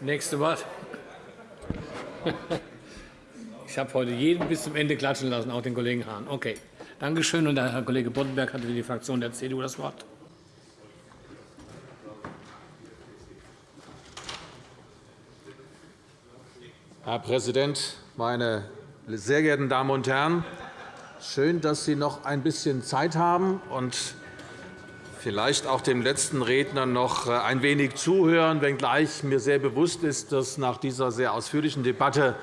Nächste Wort. Ich habe heute jeden bis zum Ende klatschen lassen, auch den Kollegen Hahn. Okay. Danke schön. Und Herr Kollege Boddenberg hat für die Fraktion der CDU das Wort. Herr Präsident, meine sehr geehrten Damen und Herren! Schön, dass Sie noch ein bisschen Zeit haben und vielleicht auch dem letzten Redner noch ein wenig zuhören, wenngleich mir sehr bewusst ist, dass nach dieser sehr ausführlichen Debatte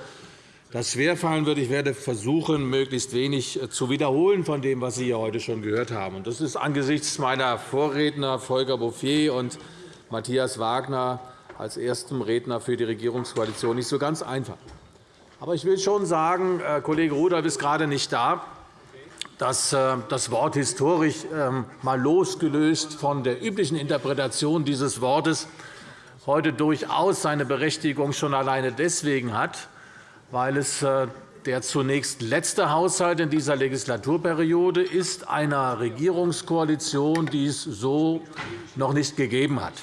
das schwerfallen wird. Ich werde versuchen, möglichst wenig zu wiederholen von dem, was Sie hier heute schon gehört haben. Das ist angesichts meiner Vorredner Volker Bouffier und Matthias Wagner als erstem Redner für die Regierungskoalition nicht so ganz einfach. Aber ich will schon sagen, äh, Kollege Rudolph ist gerade nicht da, dass äh, das Wort historisch ähm, mal losgelöst von der üblichen Interpretation dieses Wortes heute durchaus seine Berechtigung schon alleine deswegen hat, weil es äh, der zunächst letzte Haushalt in dieser Legislaturperiode ist einer Regierungskoalition, die es so noch nicht gegeben hat.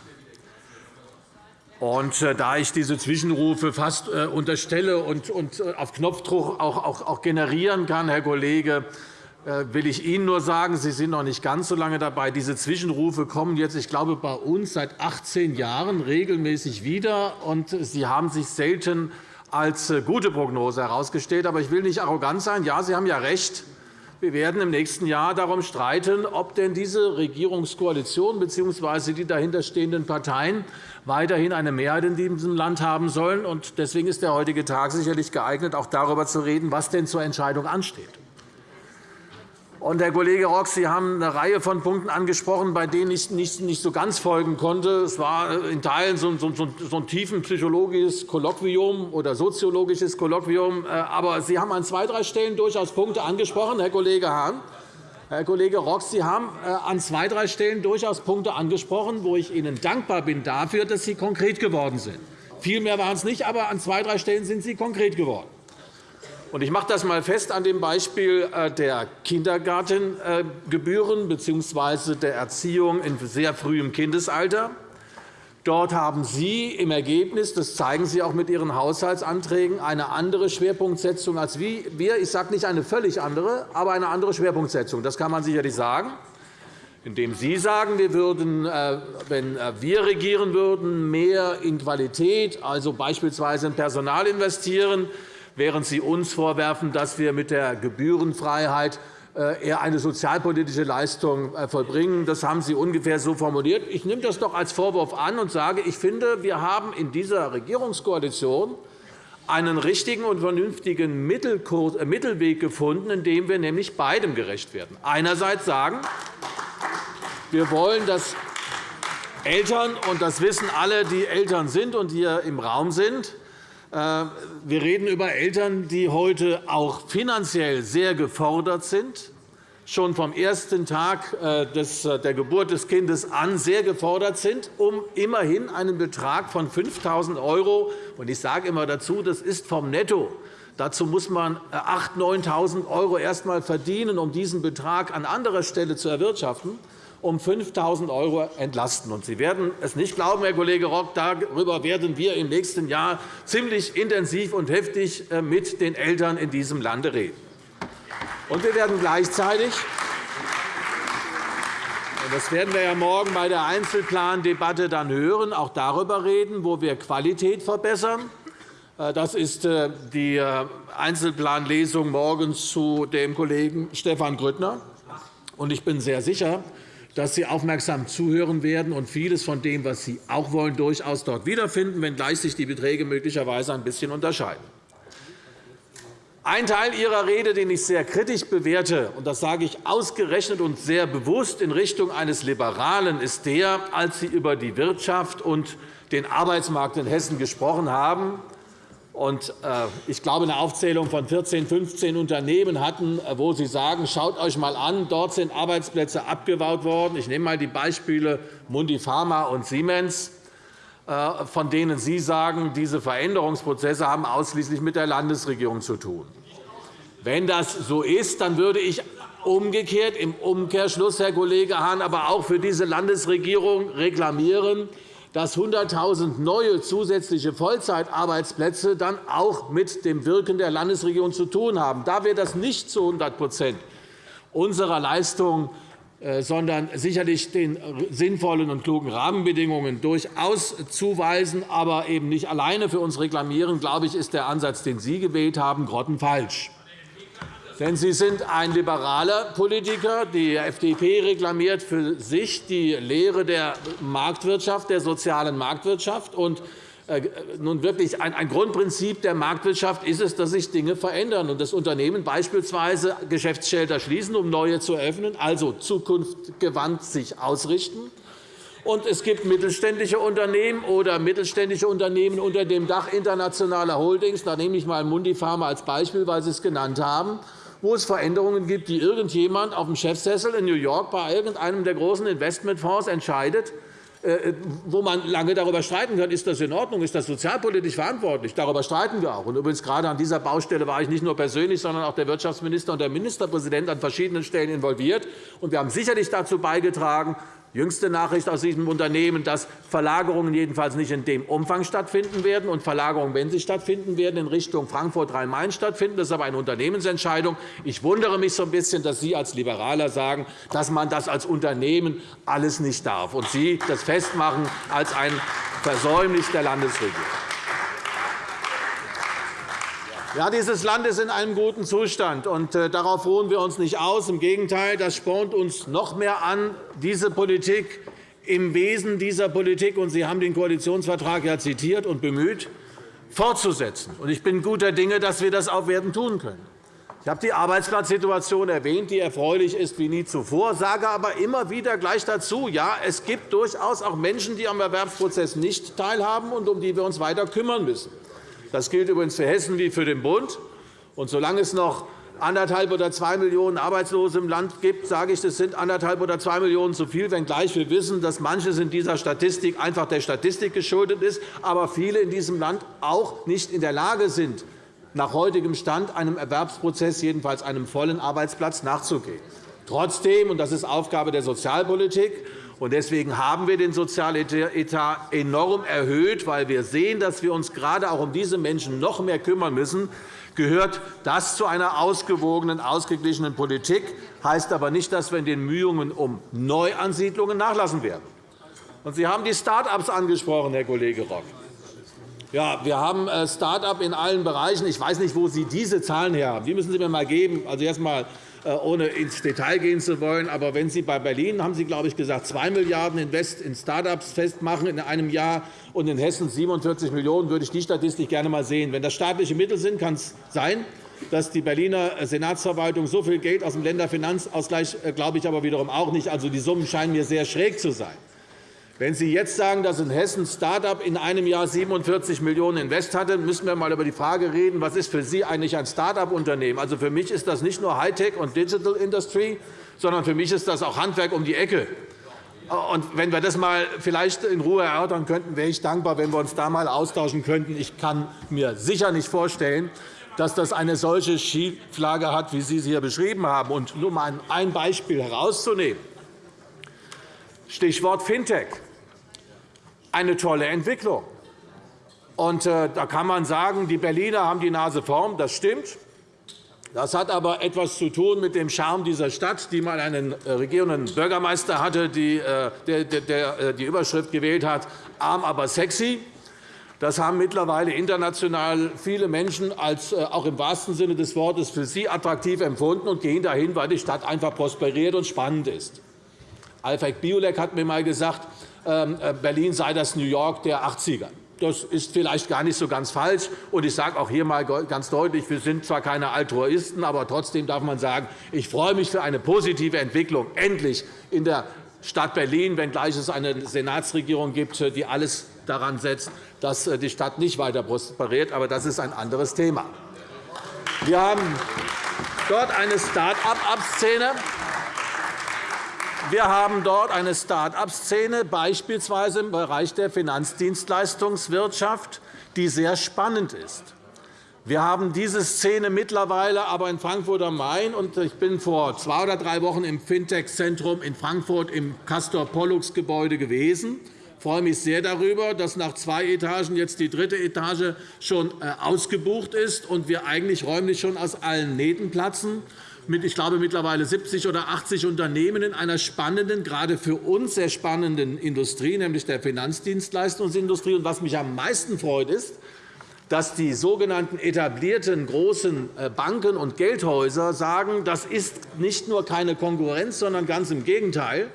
Und äh, da ich diese Zwischenrufe fast unterstelle und auf Knopfdruck auch generieren kann, Herr Kollege, will ich Ihnen nur sagen, Sie sind noch nicht ganz so lange dabei. Diese Zwischenrufe kommen jetzt, ich glaube, bei uns seit 18 Jahren regelmäßig wieder, und Sie haben sich selten als äh, gute Prognose herausgestellt. Aber ich will nicht arrogant sein. Ja, Sie haben ja recht. Wir werden im nächsten Jahr darum streiten, ob denn diese Regierungskoalition bzw. die dahinterstehenden Parteien weiterhin eine Mehrheit in diesem Land haben sollen. Deswegen ist der heutige Tag sicherlich geeignet, auch darüber zu reden, was denn zur Entscheidung ansteht. Und, Herr Kollege Rock, Sie haben eine Reihe von Punkten angesprochen, bei denen ich nicht so ganz folgen konnte. Es war in Teilen so ein tiefenpsychologisches Kolloquium oder soziologisches Kolloquium. Äh, aber Sie haben an zwei, drei Stellen durchaus Punkte angesprochen, Herr Kollege Hahn. Herr Kollege Rock, Sie haben äh, an zwei, drei Stellen durchaus Punkte angesprochen, wo ich Ihnen dankbar bin dafür, dass Sie konkret geworden sind. Viel mehr waren es nicht, aber an zwei, drei Stellen sind Sie konkret geworden. Ich mache das einmal fest an dem Beispiel äh, der Kindergartengebühren bzw. der Erziehung in sehr frühem Kindesalter. Dort haben Sie im Ergebnis, das zeigen Sie auch mit Ihren Haushaltsanträgen, eine andere Schwerpunktsetzung als wir. Ich sage nicht eine völlig andere, aber eine andere Schwerpunktsetzung. Das kann man sicherlich sagen indem Sie sagen, wir würden, äh, wenn äh, wir regieren würden, mehr in Qualität, also beispielsweise in Personal investieren, während Sie uns vorwerfen, dass wir mit der Gebührenfreiheit äh, eher eine sozialpolitische Leistung äh, vollbringen. Das haben Sie ungefähr so formuliert. Ich nehme das doch als Vorwurf an und sage, ich finde, wir haben in dieser Regierungskoalition einen richtigen und vernünftigen äh, Mittelweg gefunden, in dem wir nämlich beidem gerecht werden. Einerseits sagen, wir wollen, dass Eltern, und das wissen alle, die Eltern sind und hier im Raum sind, wir reden über Eltern, die heute auch finanziell sehr gefordert sind, schon vom ersten Tag äh, äh, der Geburt des Kindes an sehr gefordert sind, um immerhin einen Betrag von 5.000 €, und ich sage immer dazu, das ist vom Netto, Dazu muss man 8.000 9.000 € erst einmal verdienen, um diesen Betrag an anderer Stelle zu erwirtschaften um 5.000 € entlasten. Sie werden es nicht glauben, Herr Kollege Rock, darüber werden wir im nächsten Jahr ziemlich intensiv und heftig äh, mit den Eltern in diesem Lande reden. Und wir werden gleichzeitig das werden wir ja morgen bei der Einzelplandebatte dann hören, auch darüber reden, wo wir Qualität verbessern. Äh, das ist äh, die Einzelplanlesung morgens zu dem Kollegen Stefan Grüttner. Ich bin sehr sicher, dass Sie aufmerksam zuhören werden und vieles von dem, was Sie auch wollen, durchaus dort wiederfinden, wenngleich sich die Beträge möglicherweise ein bisschen unterscheiden. Ein Teil Ihrer Rede, den ich sehr kritisch bewerte, und das sage ich ausgerechnet und sehr bewusst in Richtung eines Liberalen, ist der, als Sie über die Wirtschaft und den Arbeitsmarkt in Hessen gesprochen haben, äh, ich glaube, eine Aufzählung von 14, 15 Unternehmen hatten, äh, wo Sie sagen, schaut euch einmal an, dort sind Arbeitsplätze abgebaut worden. Ich nehme einmal die Beispiele Mundipharma und Siemens, äh, von denen Sie sagen, diese Veränderungsprozesse haben ausschließlich mit der Landesregierung zu tun. Wenn das so ist, dann würde ich umgekehrt im Umkehrschluss, Herr Kollege Hahn, aber auch für diese Landesregierung reklamieren, dass 100.000 neue zusätzliche Vollzeitarbeitsplätze dann auch mit dem Wirken der Landesregierung zu tun haben. Da wir das nicht zu 100% unserer Leistung äh, sondern sicherlich den sinnvollen und klugen Rahmenbedingungen durchaus zuweisen, aber eben nicht alleine für uns reklamieren, glaube ich, ist der Ansatz, den Sie gewählt haben, grottenfalsch. Denn Sie sind ein liberaler Politiker. Die FDP reklamiert für sich die Lehre der Marktwirtschaft, der sozialen Marktwirtschaft. Und äh, nun wirklich ein Grundprinzip der Marktwirtschaft ist es, dass sich Dinge verändern und das Unternehmen beispielsweise Geschäftsschelter schließen, um neue zu eröffnen, also zukunftsgewandt sich ausrichten. Und es gibt mittelständische Unternehmen oder mittelständische Unternehmen unter dem Dach internationaler Holdings. Da nehme ich einmal Mundipharma als Beispiel, weil Sie es genannt haben wo es Veränderungen gibt, die irgendjemand auf dem Chefsessel in New York bei irgendeinem der großen Investmentfonds entscheidet, äh, wo man lange darüber streiten kann, ist das in Ordnung, ist das sozialpolitisch verantwortlich. Darüber streiten wir auch. Und übrigens gerade an dieser Baustelle war ich nicht nur persönlich, sondern auch der Wirtschaftsminister und der Ministerpräsident an verschiedenen Stellen involviert. Und wir haben sicherlich dazu beigetragen, Jüngste Nachricht aus diesem Unternehmen, dass Verlagerungen jedenfalls nicht in dem Umfang stattfinden werden und Verlagerungen, wenn sie stattfinden werden, in Richtung Frankfurt-Rhein-Main stattfinden. Das ist aber eine Unternehmensentscheidung. Ich wundere mich so ein bisschen, dass Sie als Liberaler sagen, dass man das als Unternehmen alles nicht darf und Sie das festmachen als ein Versäumnis der Landesregierung. Ja, dieses Land ist in einem guten Zustand, und äh, darauf ruhen wir uns nicht aus. Im Gegenteil, das spornt uns noch mehr an, diese Politik im Wesen dieser Politik, und Sie haben den Koalitionsvertrag ja zitiert und bemüht, fortzusetzen. Ich bin guter Dinge, dass wir das auch werden tun können. Ich habe die Arbeitsplatzsituation erwähnt, die erfreulich ist wie nie zuvor, sage aber immer wieder gleich dazu, ja, es gibt durchaus auch Menschen, die am Erwerbsprozess nicht teilhaben und um die wir uns weiter kümmern müssen. Das gilt übrigens für Hessen wie für den Bund. Und solange es noch anderthalb oder zwei Millionen Arbeitslose im Land gibt, sage ich, das sind anderthalb oder zwei Millionen zu viel, wenngleich wir wissen, dass manches in dieser Statistik einfach der Statistik geschuldet ist, aber viele in diesem Land auch nicht in der Lage sind, nach heutigem Stand einem Erwerbsprozess, jedenfalls einem vollen Arbeitsplatz, nachzugehen. Trotzdem, und das ist Aufgabe der Sozialpolitik, Deswegen haben wir den Sozialetat enorm erhöht, weil wir sehen, dass wir uns gerade auch um diese Menschen noch mehr kümmern müssen. Gehört das zu einer ausgewogenen, ausgeglichenen Politik, heißt aber nicht, dass wir in den Mühungen um Neuansiedlungen nachlassen werden. Sie haben die Start-ups angesprochen, Herr Kollege Rock. Ja, wir haben äh, Start-up in allen Bereichen. Ich weiß nicht, wo Sie diese Zahlen her haben. Die müssen Sie mir einmal geben. Also erst einmal ohne ins Detail gehen zu wollen. Aber wenn Sie bei Berlin, haben Sie, glaube ich, gesagt, 2 Milliarden Invest in Start-ups festmachen in einem Jahr und in Hessen 47 Millionen, würde ich die Statistik gerne einmal sehen. Wenn das staatliche Mittel sind, kann es sein, dass die Berliner Senatsverwaltung so viel Geld aus dem Länderfinanzausgleich, äh, glaube ich aber wiederum auch nicht. Also die Summen scheinen mir sehr schräg zu sein. Wenn Sie jetzt sagen, dass in Hessen Start-up in einem Jahr 47 Millionen Invest hatte, müssen wir einmal über die Frage reden, was ist für Sie eigentlich ein Start-up-Unternehmen? Also für mich ist das nicht nur Hightech und Digital Industry, sondern für mich ist das auch Handwerk um die Ecke. Und wenn wir das mal vielleicht in Ruhe erörtern könnten, wäre ich dankbar, wenn wir uns da einmal austauschen könnten. Ich kann mir sicher nicht vorstellen, dass das eine solche Schieflage hat, wie Sie sie hier beschrieben haben. Und nur um ein Beispiel herauszunehmen. Stichwort Fintech eine tolle Entwicklung. Und, äh, da kann man sagen, die Berliner haben die Nase vorn. Das stimmt. Das hat aber etwas zu tun mit dem Charme dieser Stadt, die mal einen äh, regierenden Bürgermeister hatte, äh, der die Überschrift gewählt hat, arm, aber sexy. Das haben mittlerweile international viele Menschen als auch im wahrsten Sinne des Wortes für sie attraktiv empfunden und gehen dahin, weil die Stadt einfach prosperiert und spannend ist. Alfred Biolek hat mir einmal gesagt, Berlin sei das New York der 80er. Das ist vielleicht gar nicht so ganz falsch. Und ich sage auch hier einmal ganz deutlich, wir sind zwar keine Altruisten, aber trotzdem darf man sagen, ich freue mich für eine positive Entwicklung endlich in der Stadt Berlin, wenngleich es eine Senatsregierung gibt, die alles daran setzt, dass äh, die Stadt nicht weiter prosperiert. Aber das ist ein anderes Thema. Wir haben dort eine Start-up-Szene. Wir haben dort eine Start-up-Szene, beispielsweise im Bereich der Finanzdienstleistungswirtschaft, die sehr spannend ist. Wir haben diese Szene mittlerweile aber in Frankfurt am Main. Ich bin vor zwei oder drei Wochen im Fintech-Zentrum in Frankfurt im Castor-Pollux-Gebäude gewesen freue mich sehr darüber, dass nach zwei Etagen jetzt die dritte Etage schon äh, ausgebucht ist und wir eigentlich räumlich schon aus allen Nähten platzen mit, ich glaube, mittlerweile 70 oder 80 Unternehmen in einer spannenden, gerade für uns sehr spannenden Industrie, nämlich der Finanzdienstleistungsindustrie. Und was mich am meisten freut, ist, dass die sogenannten etablierten großen äh, Banken und Geldhäuser sagen, das ist nicht nur keine Konkurrenz, sondern ganz im Gegenteil.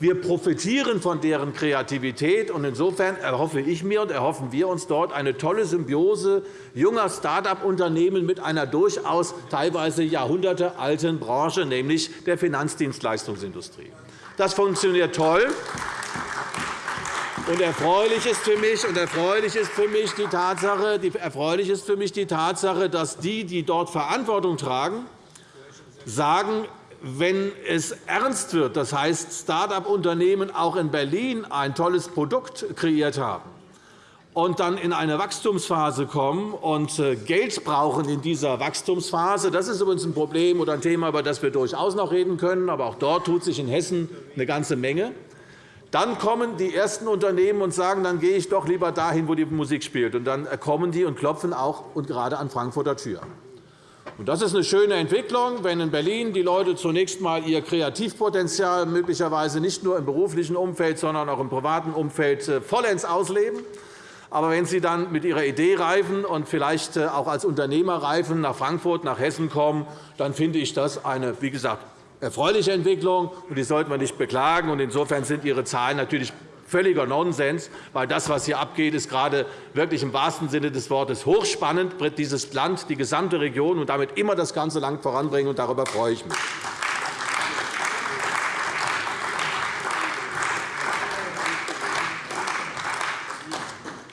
Wir profitieren von deren Kreativität. Insofern erhoffe ich mir und erhoffen wir uns dort eine tolle Symbiose junger Start-up-Unternehmen mit einer durchaus teilweise jahrhundertealten Branche, nämlich der Finanzdienstleistungsindustrie. Das funktioniert toll. Und erfreulich ist für mich, und erfreulich ist für mich die Tatsache, die, erfreulich ist für mich die Tatsache, dass die, die dort Verantwortung tragen, sagen, wenn es ernst wird, das heißt, Start-up-Unternehmen auch in Berlin ein tolles Produkt kreiert haben und dann in eine Wachstumsphase kommen und äh, Geld brauchen in dieser Wachstumsphase, das ist übrigens ein Problem oder ein Thema, über das wir durchaus noch reden können, aber auch dort tut sich in Hessen eine ganze Menge. Dann kommen die ersten Unternehmen und sagen, dann gehe ich doch lieber dahin, wo die Musik spielt. Und dann kommen die und klopfen auch und gerade an Frankfurter Tür. Das ist eine schöne Entwicklung, wenn in Berlin die Leute zunächst einmal ihr Kreativpotenzial möglicherweise nicht nur im beruflichen Umfeld, sondern auch im privaten Umfeld äh, vollends ausleben. Aber wenn Sie dann mit Ihrer Idee reifen und vielleicht äh, auch als Unternehmer reifen nach Frankfurt, nach Hessen kommen, dann finde ich das eine, wie gesagt, erfreuliche Entwicklung, und die sollten wir nicht beklagen. Insofern sind Ihre Zahlen natürlich völliger Nonsens, weil das, was hier abgeht, ist gerade wirklich im wahrsten Sinne des Wortes hochspannend, wird dieses Land, die gesamte Region und damit immer das ganze Land voranbringen. Und darüber freue ich mich.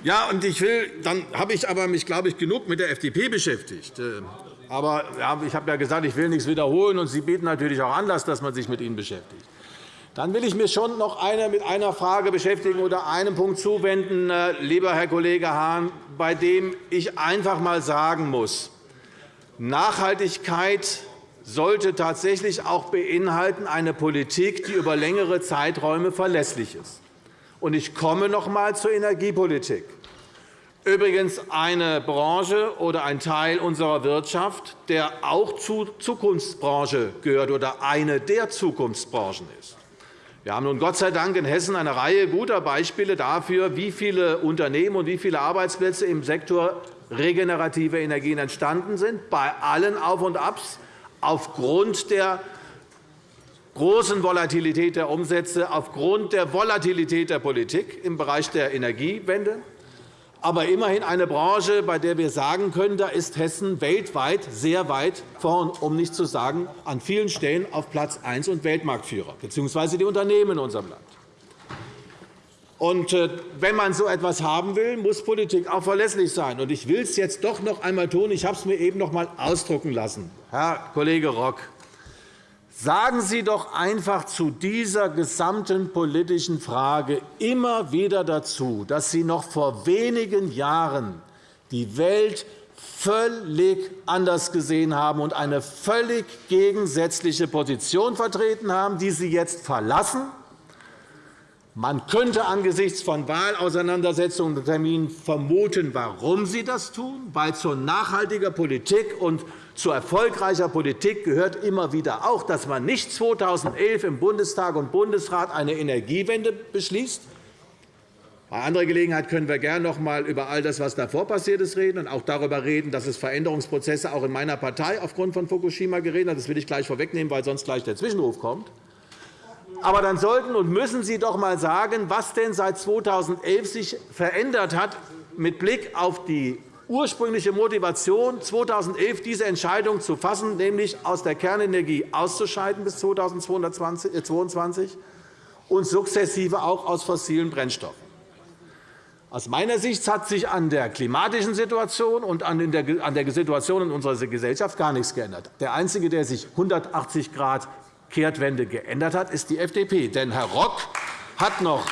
Ja, und ich will, dann habe ich aber mich, glaube ich, genug mit der FDP beschäftigt. Äh, aber ich habe ja gesagt, ich will nichts wiederholen, und Sie bieten natürlich auch Anlass, dass man sich mit ihnen beschäftigt. Dann will ich mich schon noch mit einer Frage beschäftigen oder einem Punkt zuwenden, äh, lieber Herr Kollege Hahn, bei dem ich einfach einmal sagen muss, Nachhaltigkeit sollte tatsächlich auch beinhalten eine Politik, die über längere Zeiträume verlässlich ist. Ich komme noch einmal zur Energiepolitik. Übrigens eine Branche oder ein Teil unserer Wirtschaft, der auch zur Zukunftsbranche gehört oder eine der Zukunftsbranchen ist. Wir haben nun Gott sei Dank in Hessen eine Reihe guter Beispiele dafür, wie viele Unternehmen und wie viele Arbeitsplätze im Sektor regenerative Energien entstanden sind, bei allen Auf und Abs aufgrund der großen Volatilität der Umsätze, aufgrund der Volatilität der Politik im Bereich der Energiewende aber immerhin eine Branche, bei der wir sagen können, da ist Hessen weltweit sehr weit vorn, um nicht zu sagen, an vielen Stellen auf Platz 1 und Weltmarktführer, bzw. die Unternehmen in unserem Land. Und äh, wenn man so etwas haben will, muss Politik auch verlässlich sein. Ich will es jetzt doch noch einmal tun. Ich habe es mir eben noch einmal ausdrucken lassen. Herr Kollege Rock, Sagen Sie doch einfach zu dieser gesamten politischen Frage immer wieder dazu, dass Sie noch vor wenigen Jahren die Welt völlig anders gesehen haben und eine völlig gegensätzliche Position vertreten haben, die Sie jetzt verlassen. Man könnte angesichts von Wahlauseinandersetzungen und Terminen vermuten, warum Sie das tun, weil zur nachhaltiger Politik und zu erfolgreicher Politik gehört immer wieder auch, dass man nicht 2011 im Bundestag und Bundesrat eine Energiewende beschließt. Bei anderer Gelegenheit können wir gerne noch einmal über all das, was davor passiert ist, reden und auch darüber reden, dass es Veränderungsprozesse auch in meiner Partei aufgrund von Fukushima gegeben hat. Das will ich gleich vorwegnehmen, weil sonst gleich der Zwischenruf kommt. Aber dann sollten und müssen Sie doch einmal sagen, was denn seit 2011 sich verändert hat mit Blick auf die ursprüngliche Motivation, 2011 diese Entscheidung zu fassen, nämlich aus der Kernenergie auszuscheiden bis 2022 äh, und sukzessive auch aus fossilen Brennstoffen. Aus meiner Sicht hat sich an der klimatischen Situation und an der Situation in unserer Gesellschaft gar nichts geändert. Der Einzige, der sich 180 Grad Kehrtwende geändert hat, ist die FDP. Denn Herr Rock hat noch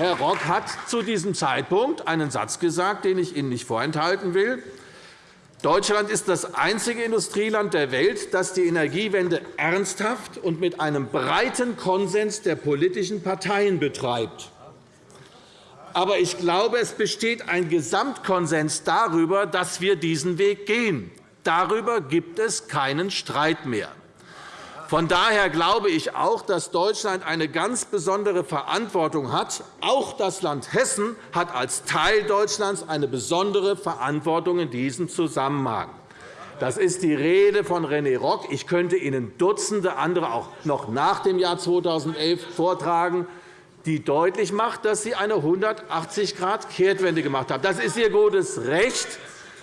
Herr Rock hat zu diesem Zeitpunkt einen Satz gesagt, den ich Ihnen nicht vorenthalten will. Deutschland ist das einzige Industrieland der Welt, das die Energiewende ernsthaft und mit einem breiten Konsens der politischen Parteien betreibt. Aber ich glaube, es besteht ein Gesamtkonsens darüber, dass wir diesen Weg gehen. Darüber gibt es keinen Streit mehr. Von daher glaube ich auch, dass Deutschland eine ganz besondere Verantwortung hat. Auch das Land Hessen hat als Teil Deutschlands eine besondere Verantwortung in diesem Zusammenhang. Das ist die Rede von René Rock. Ich könnte Ihnen Dutzende andere auch noch nach dem Jahr 2011 vortragen, die deutlich macht, dass Sie eine 180-Grad-Kehrtwende gemacht haben. Das ist Ihr gutes Recht.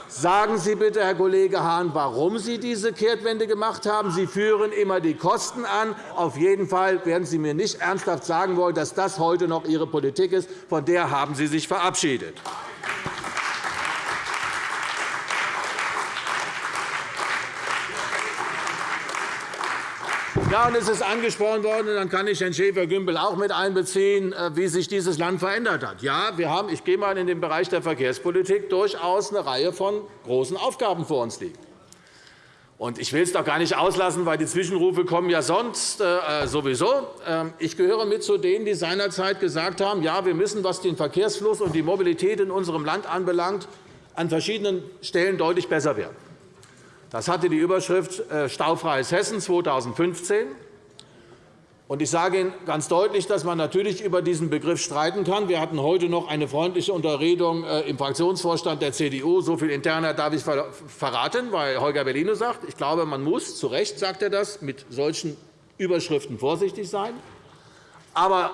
Sagen Sie bitte, Herr Kollege Hahn, warum Sie diese Kehrtwende gemacht haben. Sie führen immer die Kosten an. Auf jeden Fall werden Sie mir nicht ernsthaft sagen wollen, dass das heute noch Ihre Politik ist. Von der haben Sie sich verabschiedet. Ja, und es ist angesprochen worden, und dann kann ich Herrn Schäfer-Gümbel auch mit einbeziehen, äh, wie sich dieses Land verändert hat. Ja, wir haben, ich gehe einmal in den Bereich der Verkehrspolitik, durchaus eine Reihe von großen Aufgaben vor uns liegen. Und ich will es doch gar nicht auslassen, weil die Zwischenrufe kommen ja sonst äh, sowieso. Ähm, ich gehöre mit zu denen, die seinerzeit gesagt haben, ja, wir müssen, was den Verkehrsfluss und die Mobilität in unserem Land anbelangt, an verschiedenen Stellen deutlich besser werden. Das hatte die Überschrift äh, Staufreies Hessen 2015. Ich sage Ihnen ganz deutlich, dass man natürlich über diesen Begriff streiten kann. Wir hatten heute noch eine freundliche Unterredung äh, im Fraktionsvorstand der CDU. So viel interner darf ich verraten, weil Holger Bellino sagt, ich glaube, man muss, zu Recht sagt er das, mit solchen Überschriften vorsichtig sein. Aber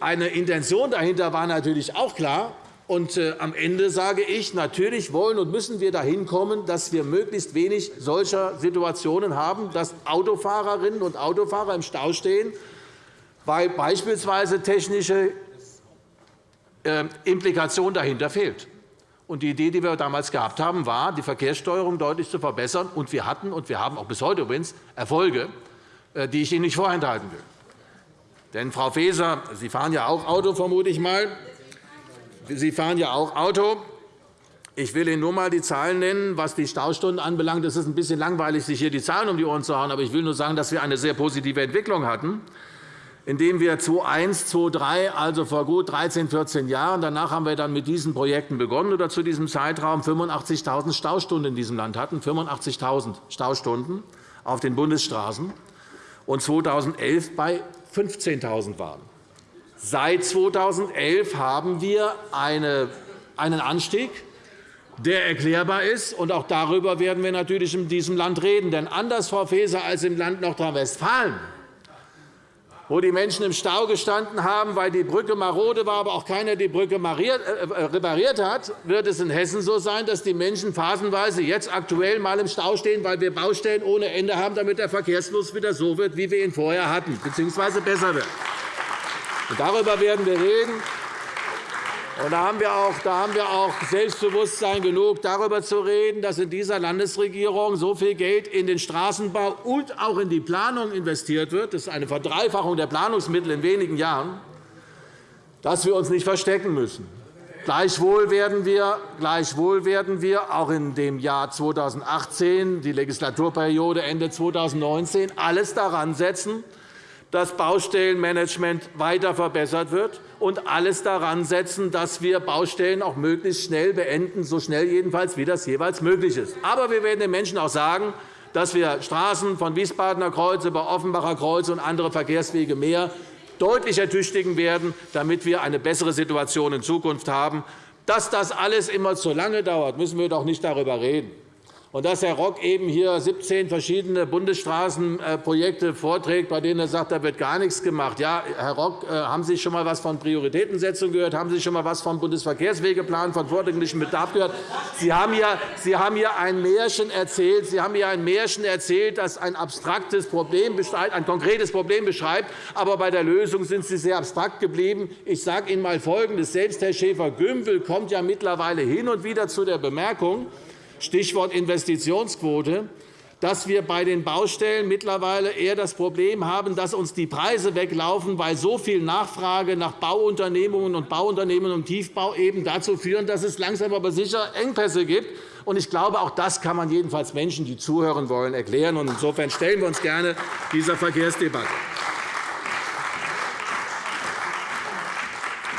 eine Intention dahinter war natürlich auch klar. Und äh, am Ende sage ich, natürlich wollen und müssen wir dahin kommen, dass wir möglichst wenig solcher Situationen haben, dass Autofahrerinnen und Autofahrer im Stau stehen, weil beispielsweise technische äh, Implikation dahinter fehlt. Und die Idee, die wir damals gehabt haben, war, die Verkehrssteuerung deutlich zu verbessern. Und wir hatten und wir haben auch bis heute übrigens Erfolge, äh, die ich Ihnen nicht vorenthalten will. Denn, Frau Faeser, Sie fahren ja auch Auto, vermute ich mal. Sie fahren ja auch Auto. Ich will Ihnen nur einmal die Zahlen nennen, was die Staustunden anbelangt. Es ist ein bisschen langweilig, sich hier die Zahlen um die Ohren zu hauen, aber ich will nur sagen, dass wir eine sehr positive Entwicklung hatten, indem wir 2001, 2003, also vor gut 13, 14 Jahren, danach haben wir dann mit diesen Projekten begonnen oder zu diesem Zeitraum 85.000 Staustunden in diesem Land hatten, 85.000 Staustunden auf den Bundesstraßen und 2011 bei 15.000 waren. Seit 2011 haben wir einen Anstieg, der erklärbar ist. Und auch darüber werden wir natürlich in diesem Land reden. Denn anders, Frau Faeser, als im Land Nordrhein-Westfalen, wo die Menschen im Stau gestanden haben, weil die Brücke marode war, aber auch keiner die Brücke äh, repariert hat, wird es in Hessen so sein, dass die Menschen phasenweise jetzt aktuell einmal im Stau stehen, weil wir Baustellen ohne Ende haben, damit der Verkehrsfluss wieder so wird, wie wir ihn vorher hatten, bzw. besser wird. Darüber werden wir reden. Und da haben, wir auch, da haben wir auch Selbstbewusstsein genug, darüber zu reden, dass in dieser Landesregierung so viel Geld in den Straßenbau und auch in die Planung investiert wird. Das ist eine Verdreifachung der Planungsmittel in wenigen Jahren, dass wir uns nicht verstecken müssen. Gleichwohl werden wir, gleichwohl werden wir auch in dem Jahr 2018, die Legislaturperiode Ende 2019, alles daran setzen, dass Baustellenmanagement weiter verbessert wird und alles daran setzen, dass wir Baustellen auch möglichst schnell beenden, so schnell jedenfalls, wie das jeweils möglich ist. Aber wir werden den Menschen auch sagen, dass wir Straßen von Wiesbadener Kreuz über Offenbacher Kreuz und andere Verkehrswege mehr deutlich ertüchtigen werden, damit wir eine bessere Situation in Zukunft haben. Dass das alles immer zu lange dauert, müssen wir doch nicht darüber reden. Und dass Herr Rock eben hier 17 verschiedene Bundesstraßenprojekte vorträgt, bei denen er sagt, da wird gar nichts gemacht. Ja, Herr Rock, äh, haben Sie schon einmal etwas von Prioritätensetzung gehört? Haben Sie schon einmal etwas vom Bundesverkehrswegeplan, von vordringlichem Bedarf gehört? Sie haben, hier, Sie haben hier ein Märchen erzählt. Sie haben hier ein Märchen erzählt, das ein abstraktes Problem ein konkretes Problem beschreibt. Aber bei der Lösung sind Sie sehr abstrakt geblieben. Ich sage Ihnen einmal Folgendes. Selbst Herr Schäfer-Gümbel kommt ja mittlerweile hin und wieder zu der Bemerkung, Stichwort Investitionsquote, dass wir bei den Baustellen mittlerweile eher das Problem haben, dass uns die Preise weglaufen, weil so viel Nachfrage nach Bauunternehmungen und Bauunternehmen im Tiefbau eben dazu führen, dass es langsam aber sicher Engpässe gibt. Ich glaube, auch das kann man jedenfalls Menschen, die zuhören wollen, erklären. Insofern stellen wir uns gerne dieser Verkehrsdebatte.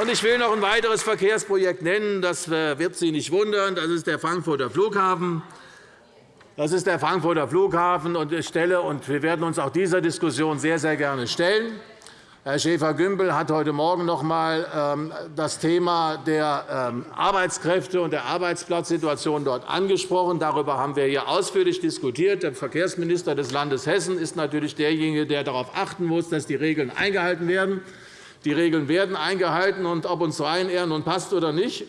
Ich will noch ein weiteres Verkehrsprojekt nennen. Das wird Sie nicht wundern. Das ist der Frankfurter Flughafen. Das ist der Frankfurter Flughafen. Und ich stelle, und wir werden uns auch dieser Diskussion sehr, sehr gerne stellen. Herr Schäfer-Gümbel hat heute Morgen noch einmal ähm, das Thema der ähm, Arbeitskräfte und der Arbeitsplatzsituation dort angesprochen. Darüber haben wir hier ausführlich diskutiert. Der Verkehrsminister des Landes Hessen ist natürlich derjenige, der darauf achten muss, dass die Regeln eingehalten werden. Die Regeln werden eingehalten, und ob uns Ryanair nun passt oder nicht,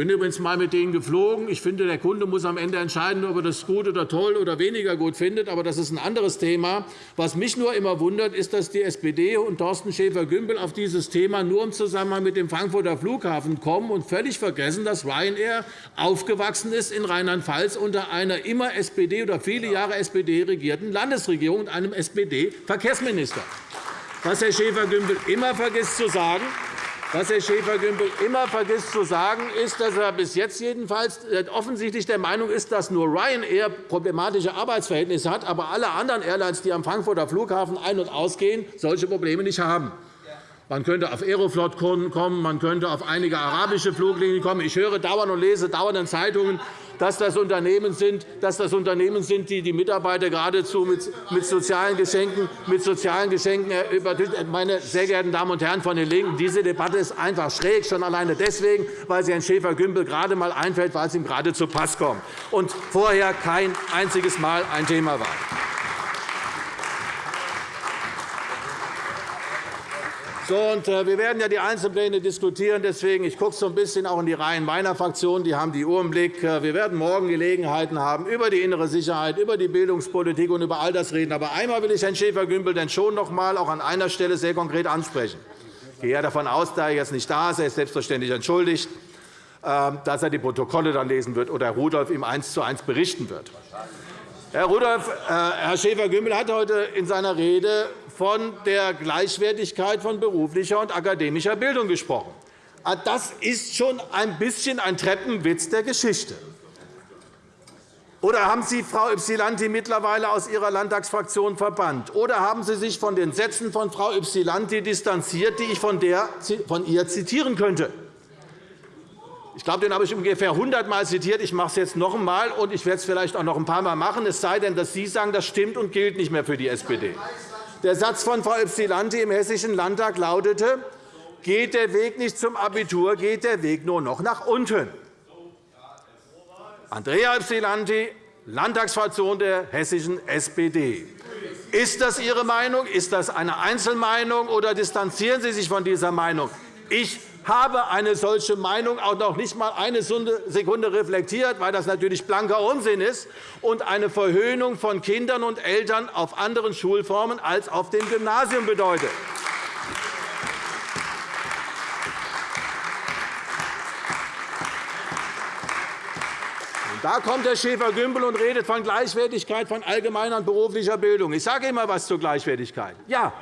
bin übrigens einmal mit denen geflogen. Ich finde, der Kunde muss am Ende entscheiden, ob er das gut oder toll oder weniger gut findet. Aber das ist ein anderes Thema. Was mich nur immer wundert, ist, dass die SPD und Thorsten Schäfer-Gümbel auf dieses Thema nur im Zusammenhang mit dem Frankfurter Flughafen kommen und völlig vergessen, dass Ryanair aufgewachsen ist in Rheinland-Pfalz unter einer immer SPD oder viele Jahre SPD regierten Landesregierung und einem SPD-Verkehrsminister. Was Herr Schäfer-Gümbel immer vergisst zu sagen, was Herr Schäfer-Gümbel immer vergisst zu sagen, ist, dass er bis jetzt jedenfalls offensichtlich der Meinung ist, dass nur Ryanair problematische Arbeitsverhältnisse hat, aber alle anderen Airlines, die am Frankfurter Flughafen ein- und ausgehen, solche Probleme nicht haben. Man könnte auf Aeroflot kommen, man könnte auf einige arabische Fluglinien kommen. Ich höre dauernd und lese dauernd in Zeitungen, dass das Unternehmen sind, dass das Unternehmen sind die die Mitarbeiter geradezu mit sozialen Geschenken, mit sozialen Geschenken übertünchen. Meine sehr geehrten Damen und Herren von den LINKEN, diese Debatte ist einfach schräg, schon alleine deswegen, weil sie Herrn Schäfer-Gümbel gerade einmal einfällt, weil es ihm gerade zu Pass kommt und vorher kein einziges Mal ein Thema war. Und, äh, wir werden ja die Einzelpläne diskutieren. Deswegen, ich gucke so ein bisschen auch in die Reihen meiner Fraktion. Die haben die Uhr im Blick. Äh, wir werden morgen Gelegenheiten haben, über die innere Sicherheit, über die Bildungspolitik und über all das reden. Aber einmal will ich Herrn Schäfer-Gümbel denn schon noch einmal auch an einer Stelle sehr konkret ansprechen. Ich gehe davon aus, da er jetzt nicht da ist, er ist selbstverständlich entschuldigt, äh, dass er die Protokolle dann lesen wird oder Herr Rudolph ihm eins zu eins berichten wird. Herr Rudolph, Herr Schäfer-Gümbel hat heute in seiner Rede von der Gleichwertigkeit von beruflicher und akademischer Bildung gesprochen. Ah, das ist schon ein bisschen ein Treppenwitz der Geschichte. Oder haben Sie Frau Ypsilanti mittlerweile aus Ihrer Landtagsfraktion verbannt? Oder haben Sie sich von den Sätzen von Frau Ypsilanti distanziert, die ich von, der, von ihr zitieren könnte? Ich glaube, den habe ich ungefähr 100 Mal zitiert. Ich mache es jetzt noch einmal, und ich werde es vielleicht auch noch ein paar Mal machen, es sei denn, dass Sie sagen, das stimmt und gilt nicht mehr für die SPD. Der Satz von Frau Ypsilanti im Hessischen Landtag lautete, geht der Weg nicht zum Abitur, geht der Weg nur noch nach unten. Andrea Ypsilanti, Landtagsfraktion der hessischen SPD. Ist das Ihre Meinung? Ist das eine Einzelmeinung, oder distanzieren Sie sich von dieser Meinung? Ich habe eine solche Meinung auch noch nicht einmal eine Sekunde reflektiert, weil das natürlich blanker Unsinn ist und eine Verhöhnung von Kindern und Eltern auf anderen Schulformen als auf dem Gymnasium bedeutet. Da kommt Herr Schäfer-Gümbel und redet von Gleichwertigkeit von allgemeiner und beruflicher Bildung. Ich sage immer etwas zur Gleichwertigkeit. Ja,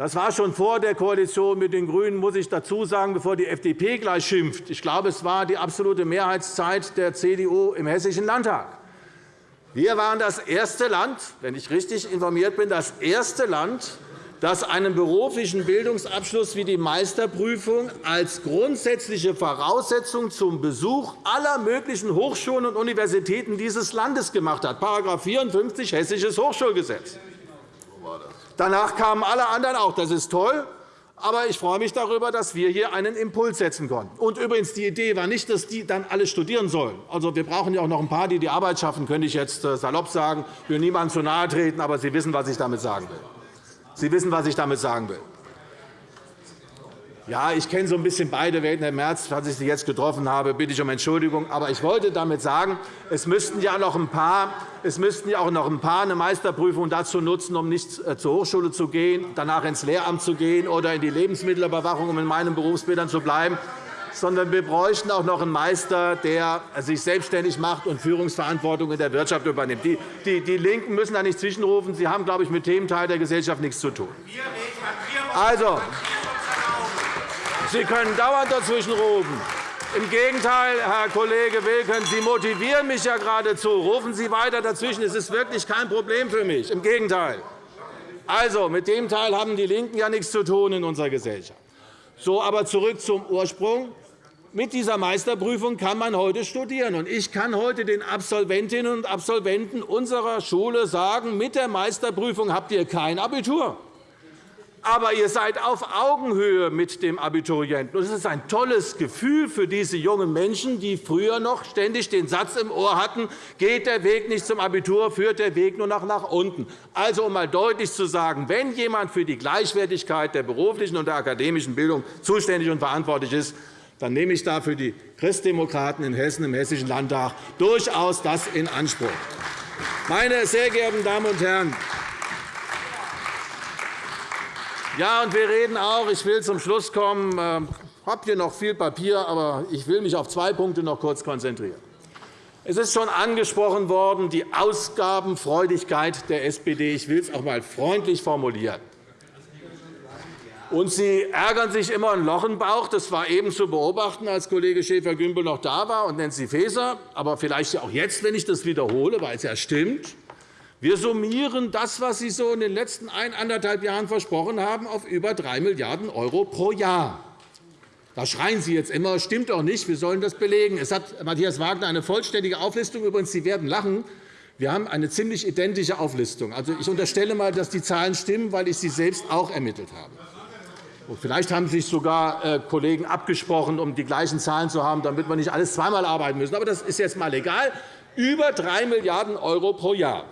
das war schon vor der Koalition mit den GRÜNEN, muss ich dazu sagen, bevor die FDP gleich schimpft. Ich glaube, es war die absolute Mehrheitszeit der CDU im Hessischen Landtag. Wir waren das erste Land, wenn ich richtig informiert bin, das erste Land, das einen beruflichen Bildungsabschluss wie die Meisterprüfung als grundsätzliche Voraussetzung zum Besuch aller möglichen Hochschulen und Universitäten dieses Landes gemacht hat, § 54 Hessisches Hochschulgesetz. Danach kamen alle anderen auch. Das ist toll. Aber ich freue mich darüber, dass wir hier einen Impuls setzen konnten. Und übrigens, die Idee war nicht, dass die dann alle studieren sollen. Also, wir brauchen ja auch noch ein paar, die die Arbeit schaffen, könnte ich jetzt äh, salopp sagen. Ich will niemandem zu nahe treten, aber Sie wissen, was ich damit sagen will. Sie wissen, was ich damit sagen will. Ja, ich kenne so ein bisschen beide Welten. Herr Merz, falls ich Sie jetzt getroffen habe, bitte ich um Entschuldigung. Aber ich wollte damit sagen, es müssten ja noch ein paar, es müssten ja auch noch ein paar eine Meisterprüfung dazu nutzen, um nicht äh, zur Hochschule zu gehen, danach ins Lehramt zu gehen oder in die Lebensmittelüberwachung, um in meinen Berufsbildern zu bleiben. sondern wir bräuchten auch noch einen Meister, der sich selbstständig macht und Führungsverantwortung in der Wirtschaft übernimmt. Die, die, die LINKEN müssen da nicht zwischenrufen. Sie haben, glaube ich, mit dem Teil der Gesellschaft nichts zu tun. Also, Sie können dauernd dazwischenrufen. Im Gegenteil, Herr Kollege Wilken, Sie motivieren mich ja geradezu. Rufen Sie weiter dazwischen. Es ist wirklich kein Problem für mich. Im Gegenteil. Also, mit dem Teil haben die LINKEN ja nichts zu tun in unserer Gesellschaft. So, aber zurück zum Ursprung. Mit dieser Meisterprüfung kann man heute studieren. Ich kann heute den Absolventinnen und Absolventen unserer Schule sagen, mit der Meisterprüfung habt ihr kein Abitur aber ihr seid auf Augenhöhe mit dem Abiturienten. Es ist ein tolles Gefühl für diese jungen Menschen, die früher noch ständig den Satz im Ohr hatten, geht der Weg nicht zum Abitur, führt der Weg nur noch nach unten. Also, um einmal deutlich zu sagen, wenn jemand für die Gleichwertigkeit der beruflichen und der akademischen Bildung zuständig und verantwortlich ist, dann nehme ich dafür die Christdemokraten in Hessen im Hessischen Landtag durchaus das in Anspruch. Meine sehr geehrten Damen und Herren, ja, und wir reden auch, ich will zum Schluss kommen, ich habe hier noch viel Papier, aber ich will mich auf zwei Punkte noch kurz konzentrieren. Es ist schon angesprochen worden, die Ausgabenfreudigkeit der SPD. Ich will es auch einmal freundlich formulieren. Und Sie ärgern sich immer ein Loch im Bauch. Das war eben zu beobachten, als Kollege Schäfer-Gümbel noch da war und Nancy Faeser, aber vielleicht auch jetzt, wenn ich das wiederhole, weil es ja stimmt. Wir summieren das, was Sie so in den letzten eineinhalb Jahren versprochen haben, auf über 3 Milliarden € pro Jahr. Da schreien Sie jetzt immer, stimmt doch nicht, wir sollen das belegen. Es hat Matthias Wagner eine vollständige Auflistung. Übrigens, Sie werden lachen. Wir haben eine ziemlich identische Auflistung. Also, ich unterstelle einmal, dass die Zahlen stimmen, weil ich sie selbst auch ermittelt habe. vielleicht haben sich sogar äh, Kollegen abgesprochen, um die gleichen Zahlen zu haben, damit wir nicht alles zweimal arbeiten müssen. Aber das ist jetzt einmal egal. Über 3 Milliarden € pro Jahr.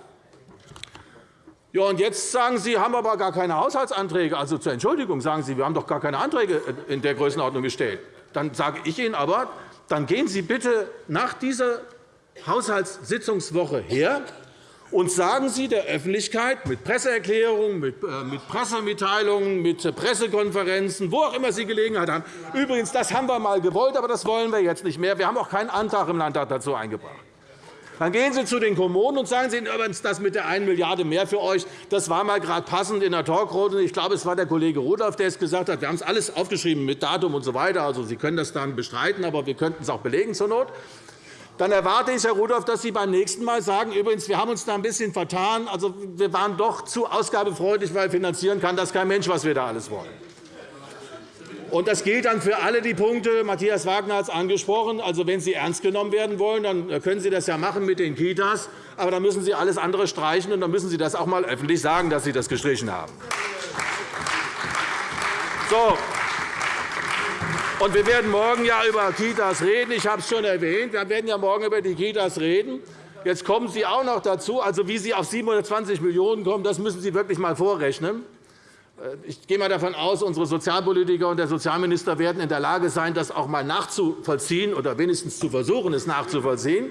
Ja, und jetzt sagen Sie, haben aber gar keine Haushaltsanträge. Also zur Entschuldigung sagen Sie, wir haben doch gar keine Anträge in der Größenordnung gestellt. Dann sage ich Ihnen aber, dann gehen Sie bitte nach dieser Haushaltssitzungswoche her und sagen Sie der Öffentlichkeit mit Presseerklärungen, mit äh, Pressemitteilungen, mit Pressekonferenzen, wo auch immer Sie Gelegenheit haben. Übrigens, das haben wir einmal gewollt, aber das wollen wir jetzt nicht mehr. Wir haben auch keinen Antrag im Landtag dazu eingebracht. Dann gehen Sie zu den Kommunen und sagen Sie übrigens, das mit der 1 Milliarde mehr für euch, das war mal gerade passend in der Talkrunde. Ich glaube, es war der Kollege Rudolph, der es gesagt hat. Wir haben es alles aufgeschrieben mit Datum und so weiter. Also, Sie können das dann bestreiten, aber wir könnten es auch belegen zur Not. Dann erwarte ich, Herr Rudolph, dass Sie beim nächsten Mal sagen, übrigens, wir haben uns da ein bisschen vertan. Also, wir waren doch zu ausgabefreudig, weil finanzieren kann das kein Mensch, was wir da alles wollen. Und das gilt dann für alle die Punkte. Matthias Wagner hat es angesprochen. Also, wenn Sie ernst genommen werden wollen, dann können Sie das ja machen mit den Kitas. Aber dann müssen Sie alles andere streichen, und dann müssen Sie das auch einmal öffentlich sagen, dass Sie das gestrichen haben. So. Und wir werden morgen ja über Kitas reden. Ich habe es schon erwähnt. Wir werden ja morgen über die Kitas reden. Jetzt kommen Sie auch noch dazu. Also, wie Sie auf 720 Millionen € kommen, das müssen Sie wirklich einmal vorrechnen. Äh, ich gehe mal davon aus, unsere Sozialpolitiker und der Sozialminister werden in der Lage sein, das auch einmal nachzuvollziehen oder wenigstens zu versuchen, es nachzuvollziehen.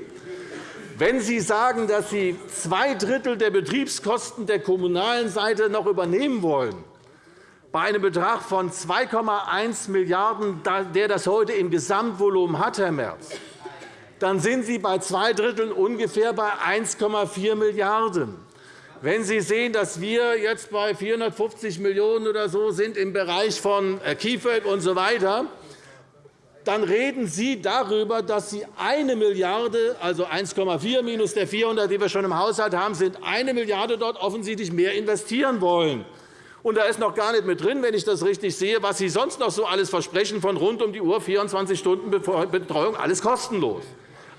Wenn Sie sagen, dass Sie zwei Drittel der Betriebskosten der kommunalen Seite noch übernehmen wollen, bei einem Betrag von 2,1 Milliarden €, der das heute im Gesamtvolumen hat, Herr Merz, dann sind Sie bei zwei Dritteln ungefähr bei 1,4 Milliarden €. Wenn Sie sehen, dass wir jetzt bei 450 Millionen € oder so sind im Bereich von äh, KIföG und so weiter, dann reden Sie darüber, dass Sie 1 Milliarde €, also 1,4 minus der 400, die wir schon im Haushalt haben, sind 1 Milliarde € dort offensichtlich mehr investieren wollen. Und da ist noch gar nicht mit drin, wenn ich das richtig sehe, was Sie sonst noch so alles versprechen von rund um die Uhr 24 Stunden Betreuung, alles kostenlos.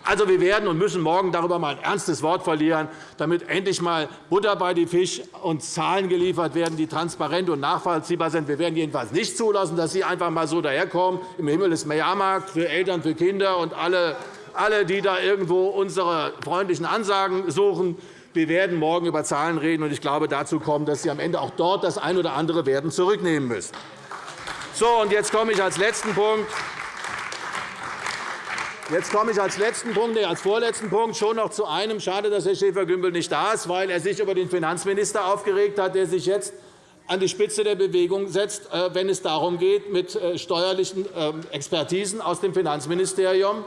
Also, wir werden und müssen morgen darüber einmal ein ernstes Wort verlieren, damit endlich einmal Butter bei die Fisch und Zahlen geliefert werden, die transparent und nachvollziehbar sind. Wir werden jedenfalls nicht zulassen, dass Sie einfach einmal so daherkommen. Im Himmel ist mehr Jahrmarkt für Eltern, für Kinder und alle, alle die da irgendwo unsere freundlichen Ansagen suchen. Wir werden morgen über Zahlen reden, und ich glaube, dazu kommen, dass Sie am Ende auch dort das eine oder andere werden zurücknehmen müssen. So, und jetzt komme ich als letzten Punkt Jetzt komme ich als letzten Punkt, nee, als vorletzten Punkt schon noch zu einem. Schade, dass Herr Schäfer-Gümbel nicht da ist, weil er sich über den Finanzminister aufgeregt hat, der sich jetzt an die Spitze der Bewegung setzt, äh, wenn es darum geht, mit äh, steuerlichen ähm, Expertisen aus dem Finanzministerium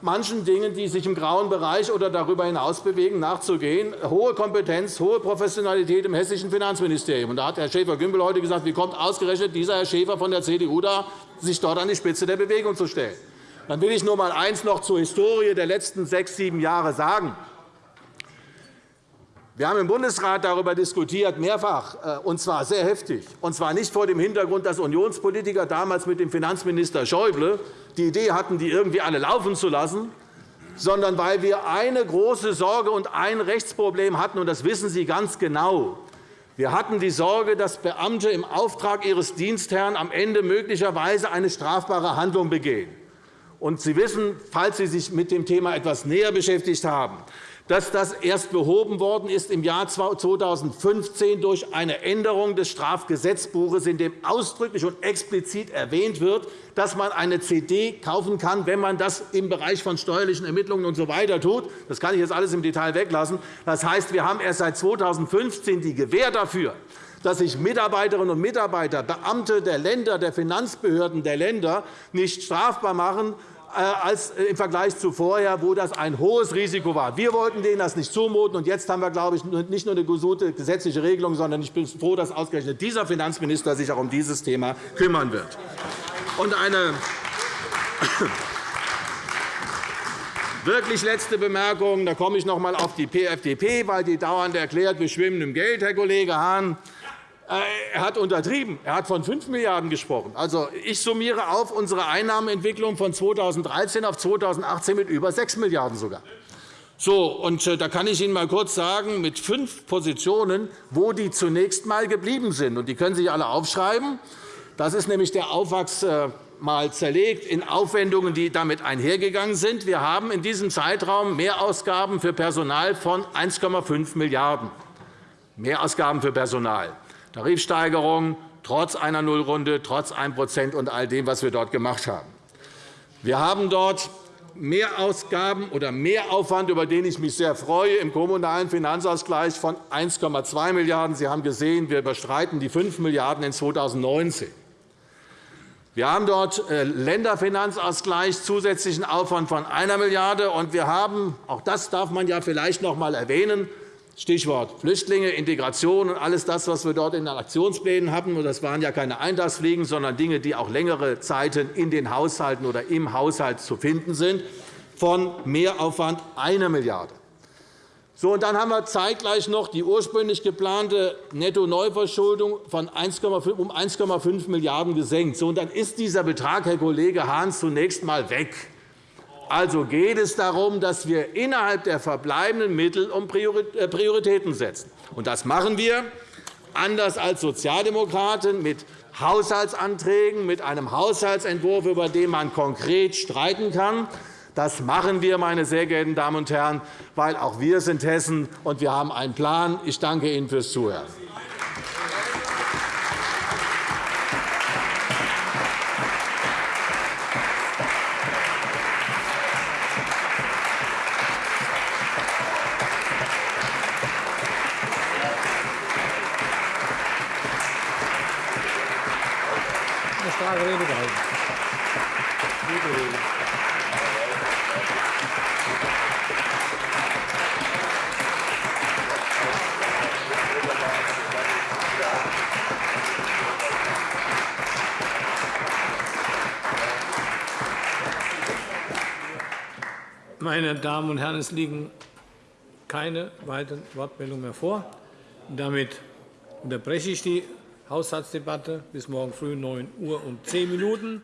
manchen Dingen, die sich im grauen Bereich oder darüber hinaus bewegen, nachzugehen. Hohe Kompetenz, hohe Professionalität im hessischen Finanzministerium. da hat Herr Schäfer-Gümbel heute gesagt, wie kommt ausgerechnet dieser Herr Schäfer von der CDU da, sich dort an die Spitze der Bewegung zu stellen. Dann will ich nur einmal eines noch zur Historie der letzten sechs, sieben Jahre sagen. Wir haben im Bundesrat darüber diskutiert, mehrfach, äh, und zwar sehr heftig, und zwar nicht vor dem Hintergrund, dass Unionspolitiker damals mit dem Finanzminister Schäuble die Idee hatten, die irgendwie alle laufen zu lassen, sondern weil wir eine große Sorge und ein Rechtsproblem hatten, und das wissen Sie ganz genau. Wir hatten die Sorge, dass Beamte im Auftrag ihres Dienstherrn am Ende möglicherweise eine strafbare Handlung begehen. Und Sie wissen, falls Sie sich mit dem Thema etwas näher beschäftigt haben, dass das erst behoben worden ist im Jahr 2015 durch eine Änderung des Strafgesetzbuches, in dem ausdrücklich und explizit erwähnt wird, dass man eine CD kaufen kann, wenn man das im Bereich von steuerlichen Ermittlungen usw. So tut. Das kann ich jetzt alles im Detail weglassen. Das heißt, wir haben erst seit 2015 die Gewähr dafür, dass sich Mitarbeiterinnen und Mitarbeiter, Beamte der Länder, der Finanzbehörden der Länder nicht strafbar machen, äh, als äh, im Vergleich zu vorher, wo das ein hohes Risiko war. Wir wollten denen das nicht zumuten. Und jetzt haben wir, glaube ich, nicht nur eine gute gesetzliche Regelung, sondern ich bin froh, dass ausgerechnet dieser Finanzminister sich auch um dieses Thema kümmern wird. Und eine Wirklich letzte Bemerkung. Da komme ich noch einmal auf die PFDP, weil die dauernd erklärt, wir schwimmen im Geld, Herr Kollege Hahn. Äh, er hat untertrieben. Er hat von 5 Milliarden € gesprochen. Also, ich summiere auf unsere Einnahmenentwicklung von 2013 auf 2018 mit über 6 Milliarden € sogar. So, und äh, da kann ich Ihnen einmal kurz sagen, mit fünf Positionen, wo die zunächst einmal geblieben sind. Und die können Sie sich alle aufschreiben. Das ist nämlich der Aufwachs äh, mal zerlegt in Aufwendungen, die damit einhergegangen sind. Wir haben in diesem Zeitraum Mehrausgaben für Personal von 1,5 Milliarden €. Mehrausgaben für Personal. Tarifsteigerung trotz einer Nullrunde, trotz 1% und all dem, was wir dort gemacht haben. Wir haben dort Mehrausgaben oder Mehraufwand, über den ich mich sehr freue, im kommunalen Finanzausgleich von 1,2 Milliarden €. Sie haben gesehen, wir überstreiten die 5 Milliarden € in 2019. Wir haben dort äh, Länderfinanzausgleich, zusätzlichen Aufwand von 1 Milliarde €. Und wir haben, auch das darf man ja vielleicht noch einmal erwähnen, Stichwort Flüchtlinge, Integration und alles das, was wir dort in den Aktionsplänen hatten. Das waren ja keine Eintagsfliegen, sondern Dinge, die auch längere Zeiten in den Haushalten oder im Haushalt zu finden sind, von Mehraufwand 1 Milliarde so, und dann haben wir zeitgleich noch die ursprünglich geplante Netto-Neuverschuldung um 1,5 Milliarden € gesenkt. So, und dann ist dieser Betrag, Herr Kollege Hahn, zunächst einmal weg. Also geht es darum, dass wir innerhalb der verbleibenden Mittel um äh, Prioritäten setzen. Und das machen wir, anders als Sozialdemokraten, mit Haushaltsanträgen, mit einem Haushaltsentwurf, über den man konkret streiten kann. Das machen wir, meine sehr geehrten Damen und Herren, weil auch wir sind Hessen, und wir haben einen Plan. Ich danke Ihnen fürs Zuhören. Meine Damen und Herren, es liegen keine weiteren Wortmeldungen mehr vor. Damit unterbreche ich die Haushaltsdebatte bis morgen früh 9 Uhr und 10 Minuten.